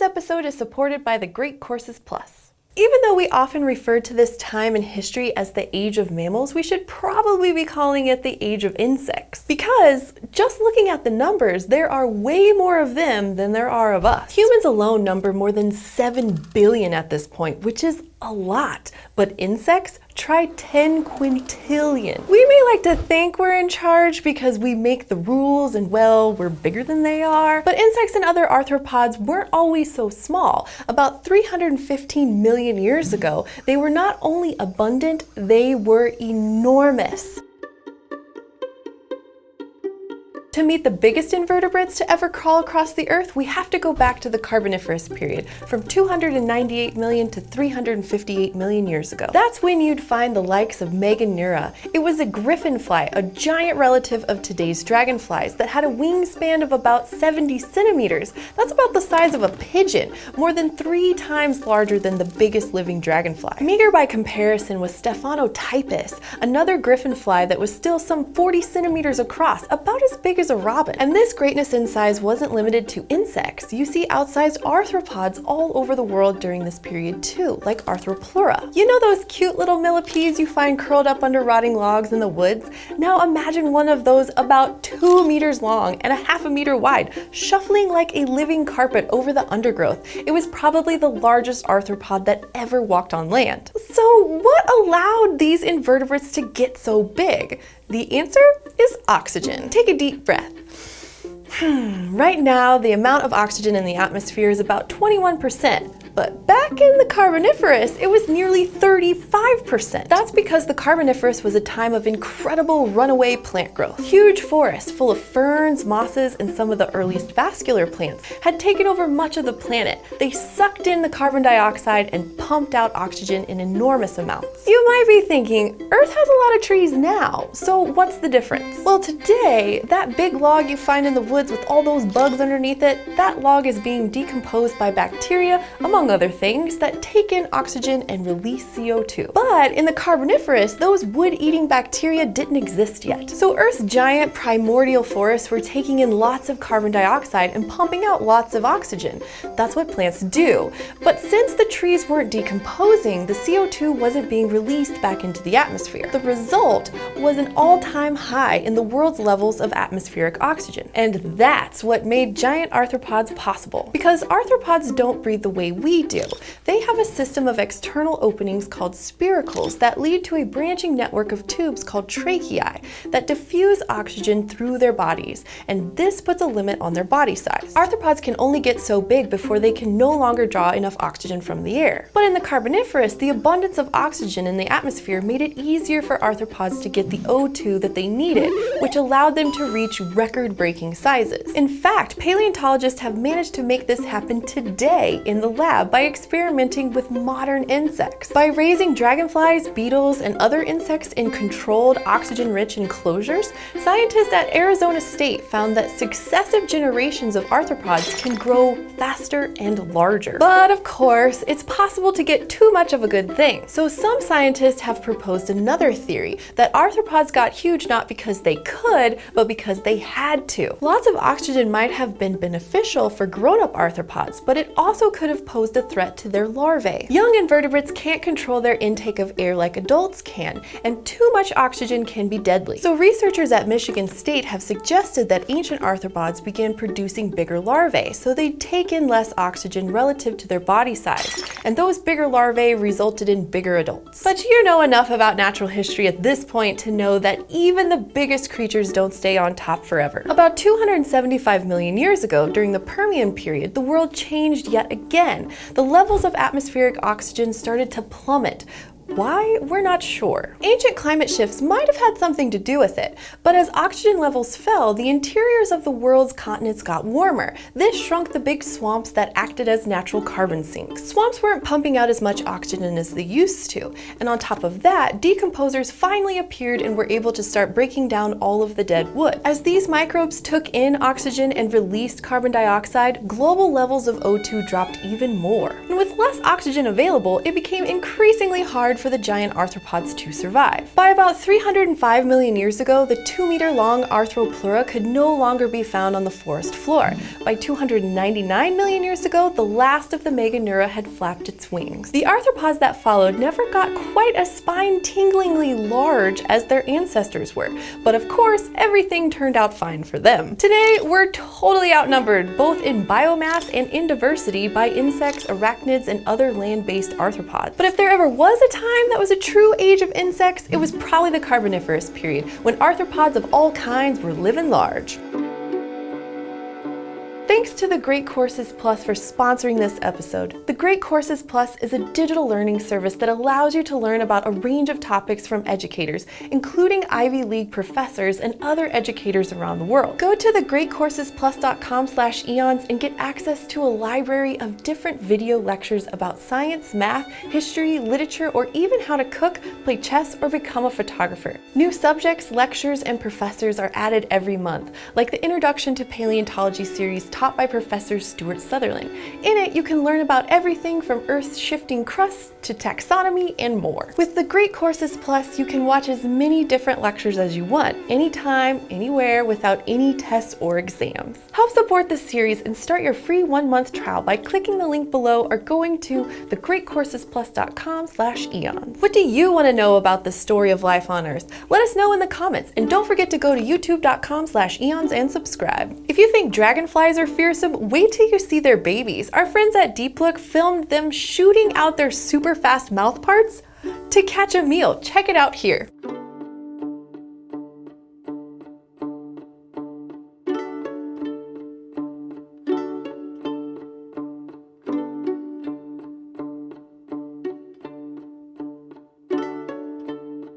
This episode is supported by the Great Courses Plus. Even though we often refer to this time in history as the age of mammals, we should probably be calling it the age of insects. Because just looking at the numbers, there are way more of them than there are of us. Humans alone number more than 7 billion at this point, which is a lot. But insects try 10 quintillion. We may like to think we're in charge because we make the rules and well, we're bigger than they are. But insects and other arthropods weren't always so small. About 315 million years ago, they were not only abundant, they were enormous. To meet the biggest invertebrates to ever crawl across the Earth, we have to go back to the Carboniferous period, from 298 million to 358 million years ago. That's when you'd find the likes of Meganeura. It was a griffin fly, a giant relative of today's dragonflies, that had a wingspan of about 70 centimeters. That's about the size of a pigeon, more than three times larger than the biggest living dragonfly. Meager by comparison was Stephanotypus, another griffin fly that was still some 40 centimeters across, about as big as a robin. And this greatness in size wasn't limited to insects. You see outsized arthropods all over the world during this period too, like Arthropleura. You know those cute little millipedes you find curled up under rotting logs in the woods? Now imagine one of those about two meters long and a half a meter wide, shuffling like a living carpet over the undergrowth. It was probably the largest arthropod that ever walked on land. So what allowed these invertebrates to get so big? The answer is oxygen. Take a deep breath. Hmm, right now, the amount of oxygen in the atmosphere is about 21%, but back in the Carboniferous, it was nearly 35%. That's because the Carboniferous was a time of incredible runaway plant growth. Huge forests full of ferns, mosses, and some of the earliest vascular plants had taken over much of the planet. They sucked in the carbon dioxide and pumped out oxygen in enormous amounts. You might be thinking, Earth has a lot of trees now, so what's the difference? Well, today, that big log you find in the woods with all those bugs underneath it, that log is being decomposed by bacteria, among among other things, that take in oxygen and release CO2. But in the Carboniferous, those wood-eating bacteria didn't exist yet. So Earth's giant primordial forests were taking in lots of carbon dioxide and pumping out lots of oxygen. That's what plants do. But since the trees weren't decomposing, the CO2 wasn't being released back into the atmosphere. The result was an all-time high in the world's levels of atmospheric oxygen. And that's what made giant arthropods possible. Because arthropods don't breathe the way we we do. They have a system of external openings called spiracles that lead to a branching network of tubes called tracheae that diffuse oxygen through their bodies, and this puts a limit on their body size. Arthropods can only get so big before they can no longer draw enough oxygen from the air. But in the Carboniferous, the abundance of oxygen in the atmosphere made it easier for arthropods to get the O2 that they needed, which allowed them to reach record-breaking sizes. In fact, paleontologists have managed to make this happen today in the lab lab by experimenting with modern insects. By raising dragonflies, beetles, and other insects in controlled oxygen-rich enclosures, scientists at Arizona State found that successive generations of arthropods can grow faster and larger. But of course, it's possible to get too much of a good thing. So some scientists have proposed another theory, that arthropods got huge not because they could, but because they had to. Lots of oxygen might have been beneficial for grown-up arthropods, but it also could have posed posed a threat to their larvae. Young invertebrates can't control their intake of air like adults can, and too much oxygen can be deadly. So researchers at Michigan State have suggested that ancient arthropods began producing bigger larvae, so they'd take in less oxygen relative to their body size, and those bigger larvae resulted in bigger adults. But you know enough about natural history at this point to know that even the biggest creatures don't stay on top forever. About 275 million years ago, during the Permian period, the world changed yet again the levels of atmospheric oxygen started to plummet, why? We're not sure. Ancient climate shifts might have had something to do with it, but as oxygen levels fell, the interiors of the world's continents got warmer. This shrunk the big swamps that acted as natural carbon sinks. Swamps weren't pumping out as much oxygen as they used to, and on top of that, decomposers finally appeared and were able to start breaking down all of the dead wood. As these microbes took in oxygen and released carbon dioxide, global levels of O2 dropped even more. And with less oxygen available, it became increasingly hard for the giant arthropods to survive. By about 305 million years ago, the 2-meter-long Arthropleura could no longer be found on the forest floor. By 299 million years ago, the last of the Meganeura had flapped its wings. The arthropods that followed never got quite as spine-tinglingly large as their ancestors were, but of course, everything turned out fine for them. Today, we're totally outnumbered, both in biomass and in diversity, by insects, arachnids, and other land-based arthropods. But if there ever was a time that was a true age of insects, it was probably the Carboniferous period, when arthropods of all kinds were living large. Thanks to the Great Courses Plus for sponsoring this episode. The Great Courses Plus is a digital learning service that allows you to learn about a range of topics from educators, including Ivy League professors and other educators around the world. Go to thegreatcoursesplus.com slash eons and get access to a library of different video lectures about science, math, history, literature, or even how to cook, play chess, or become a photographer. New subjects, lectures, and professors are added every month, like the Introduction to Paleontology series taught by Professor Stuart Sutherland. In it, you can learn about everything from Earth's shifting crust to taxonomy and more. With the Great Courses Plus, you can watch as many different lectures as you want, anytime, anywhere, without any tests or exams. Help support this series and start your free one-month trial by clicking the link below or going to thegreatcoursesplus.com slash eons. What do you want to know about the story of life on Earth? Let us know in the comments, and don't forget to go to youtube.com slash eons and subscribe. If you think dragonflies are fearsome, wait till you see their babies. Our friends at Deep Look filmed them shooting out their super fast mouth parts to catch a meal. Check it out here.